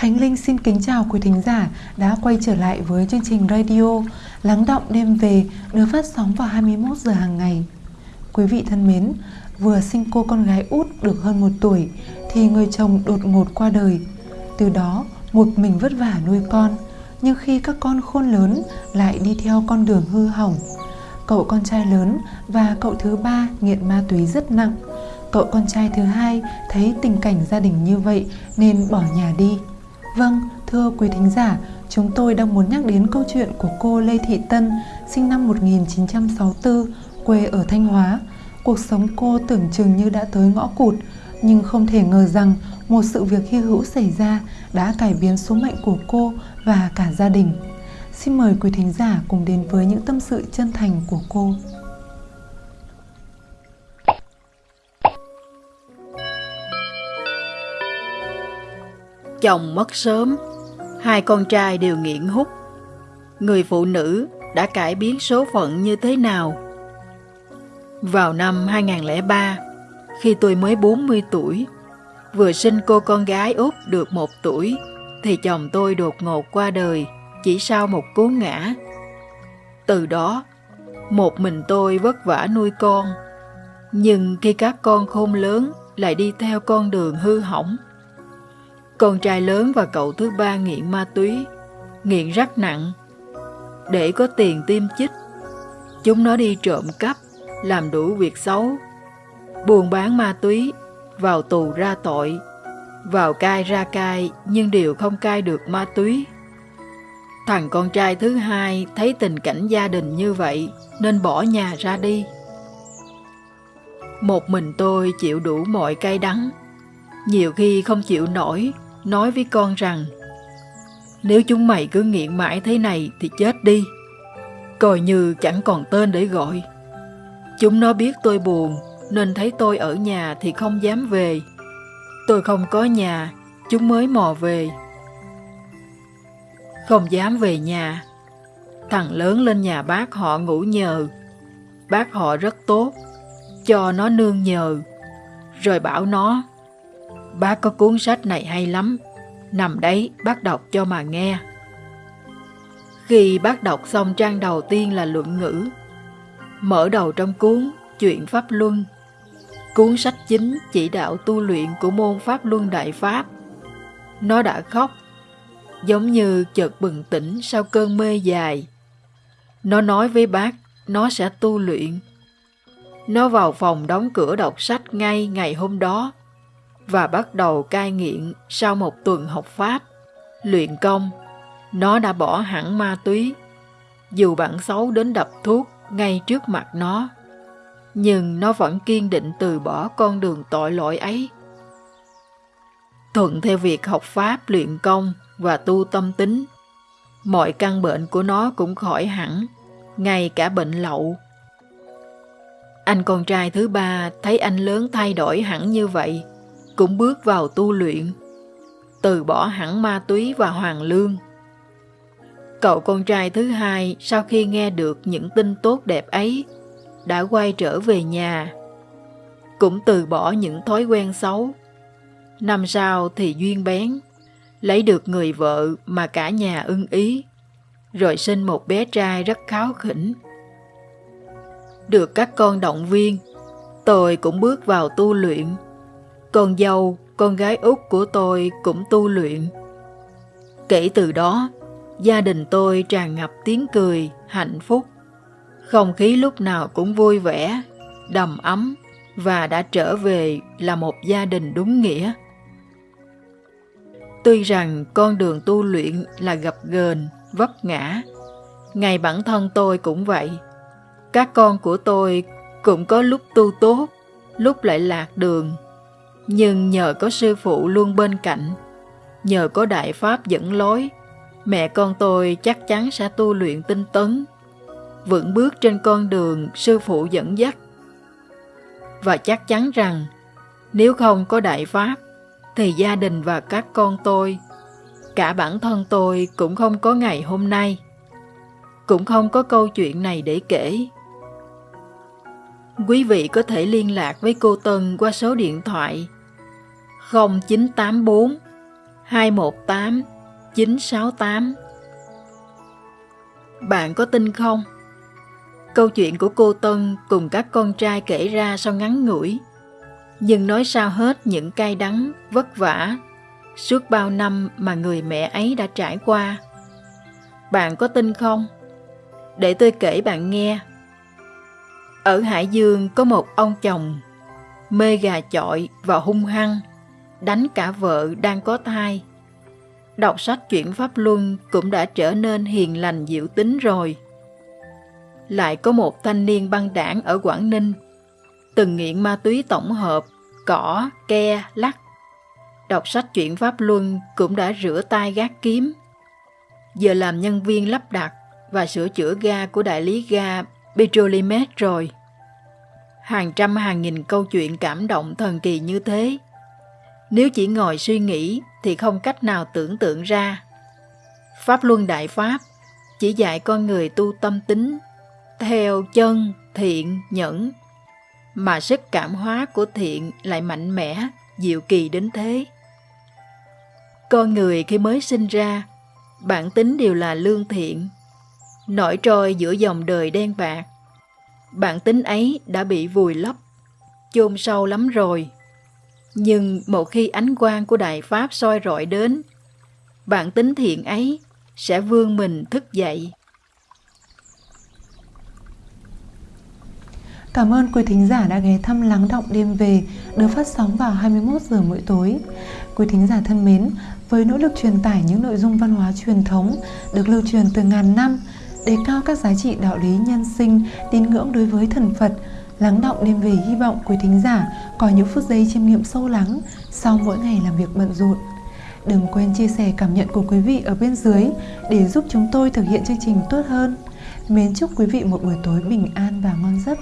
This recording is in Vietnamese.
Khánh Linh xin kính chào quý thính giả đã quay trở lại với chương trình radio Lắng động đêm về được phát sóng vào 21 giờ hàng ngày. Quý vị thân mến, vừa sinh cô con gái út được hơn một tuổi thì người chồng đột ngột qua đời. Từ đó, một mình vất vả nuôi con, nhưng khi các con khôn lớn lại đi theo con đường hư hỏng. Cậu con trai lớn và cậu thứ ba nghiện ma túy rất nặng. Cậu con trai thứ hai thấy tình cảnh gia đình như vậy nên bỏ nhà đi. Vâng, thưa quý thính giả, chúng tôi đang muốn nhắc đến câu chuyện của cô Lê Thị Tân, sinh năm 1964, quê ở Thanh Hóa. Cuộc sống cô tưởng chừng như đã tới ngõ cụt, nhưng không thể ngờ rằng một sự việc hy hữu xảy ra đã cải biến số mệnh của cô và cả gia đình. Xin mời quý thính giả cùng đến với những tâm sự chân thành của cô. Chồng mất sớm, hai con trai đều nghiện hút. Người phụ nữ đã cải biến số phận như thế nào? Vào năm 2003, khi tôi mới 40 tuổi, vừa sinh cô con gái út được một tuổi, thì chồng tôi đột ngột qua đời chỉ sau một cú ngã. Từ đó, một mình tôi vất vả nuôi con, nhưng khi các con khôn lớn lại đi theo con đường hư hỏng. Con trai lớn và cậu thứ ba nghiện ma túy, nghiện rất nặng. Để có tiền tiêm chích, chúng nó đi trộm cắp, làm đủ việc xấu, buôn bán ma túy, vào tù ra tội, vào cai ra cai nhưng đều không cai được ma túy. Thằng con trai thứ hai thấy tình cảnh gia đình như vậy nên bỏ nhà ra đi. Một mình tôi chịu đủ mọi cay đắng. Nhiều khi không chịu nổi, nói với con rằng nếu chúng mày cứ nghiện mãi thế này thì chết đi. Coi như chẳng còn tên để gọi. Chúng nó biết tôi buồn nên thấy tôi ở nhà thì không dám về. Tôi không có nhà, chúng mới mò về. Không dám về nhà. Thằng lớn lên nhà bác họ ngủ nhờ. Bác họ rất tốt, cho nó nương nhờ. Rồi bảo nó, bác có cuốn sách này hay lắm, nằm đấy bác đọc cho mà nghe. Khi bác đọc xong trang đầu tiên là luận ngữ, mở đầu trong cuốn Chuyện Pháp Luân, cuốn sách chính chỉ đạo tu luyện của môn Pháp Luân Đại Pháp. Nó đã khóc giống như chợt bừng tỉnh sau cơn mê dài. Nó nói với bác, nó sẽ tu luyện. Nó vào phòng đóng cửa đọc sách ngay ngày hôm đó và bắt đầu cai nghiện sau một tuần học Pháp, luyện công. Nó đã bỏ hẳn ma túy, dù bản xấu đến đập thuốc ngay trước mặt nó. Nhưng nó vẫn kiên định từ bỏ con đường tội lỗi ấy. Thuận theo việc học Pháp luyện công và tu tâm tính. Mọi căn bệnh của nó cũng khỏi hẳn, ngay cả bệnh lậu. Anh con trai thứ ba thấy anh lớn thay đổi hẳn như vậy, cũng bước vào tu luyện, từ bỏ hẳn ma túy và hoàng lương. Cậu con trai thứ hai sau khi nghe được những tin tốt đẹp ấy, đã quay trở về nhà, cũng từ bỏ những thói quen xấu. Năm sau thì duyên bén, lấy được người vợ mà cả nhà ưng ý, rồi sinh một bé trai rất kháo khỉnh. Được các con động viên, tôi cũng bước vào tu luyện. Con dâu, con gái út của tôi cũng tu luyện. Kể từ đó, gia đình tôi tràn ngập tiếng cười, hạnh phúc. Không khí lúc nào cũng vui vẻ, đầm ấm và đã trở về là một gia đình đúng nghĩa. Tuy rằng con đường tu luyện là gập ghềnh, vấp ngã, ngày bản thân tôi cũng vậy. Các con của tôi cũng có lúc tu tốt, lúc lại lạc đường. Nhưng nhờ có sư phụ luôn bên cạnh, nhờ có đại pháp dẫn lối, mẹ con tôi chắc chắn sẽ tu luyện tinh tấn, vững bước trên con đường sư phụ dẫn dắt. Và chắc chắn rằng, nếu không có đại pháp, thì gia đình và các con tôi, cả bản thân tôi cũng không có ngày hôm nay. Cũng không có câu chuyện này để kể. Quý vị có thể liên lạc với cô Tân qua số điện thoại 0984 218 968 Bạn có tin không? Câu chuyện của cô Tân cùng các con trai kể ra sau ngắn ngủi, nhưng nói sao hết những cay đắng, vất vả suốt bao năm mà người mẹ ấy đã trải qua. Bạn có tin không? Để tôi kể bạn nghe. Ở Hải Dương có một ông chồng mê gà chọi và hung hăng, đánh cả vợ đang có thai. Đọc sách chuyển pháp luân cũng đã trở nên hiền lành dịu tính rồi. Lại có một thanh niên băng đảng ở Quảng Ninh, từng nghiện ma túy tổng hợp, cỏ, ke, lắc. Đọc sách chuyển pháp luân cũng đã rửa tay gác kiếm. Giờ làm nhân viên lắp đặt và sửa chữa ga của đại lý ga Petrolimex rồi hàng trăm hàng nghìn câu chuyện cảm động thần kỳ như thế. Nếu chỉ ngồi suy nghĩ thì không cách nào tưởng tượng ra. Pháp Luân Đại Pháp chỉ dạy con người tu tâm tính, theo chân, thiện, nhẫn, mà sức cảm hóa của thiện lại mạnh mẽ, diệu kỳ đến thế. Con người khi mới sinh ra, bản tính đều là lương thiện, nổi trôi giữa dòng đời đen bạc, bản tính ấy đã bị vùi lấp, chôn sâu lắm rồi. Nhưng một khi ánh quang của Đại Pháp soi rọi đến, bản tính thiện ấy sẽ vươn mình thức dậy. Cảm ơn quý thính giả đã ghé thăm Lắng Động Đêm Về được phát sóng vào 21 giờ mỗi tối. Quý thính giả thân mến, với nỗ lực truyền tải những nội dung văn hóa truyền thống được lưu truyền từ ngàn năm, đề cao các giá trị đạo lý nhân sinh, tín ngưỡng đối với thần Phật, lắng động đêm về hy vọng quý thính giả có những phút giây chiêm nghiệm sâu lắng sau mỗi ngày làm việc bận rộn. Đừng quên chia sẻ cảm nhận của quý vị ở bên dưới để giúp chúng tôi thực hiện chương trình tốt hơn. Mến chúc quý vị một buổi tối bình an và ngon giấc.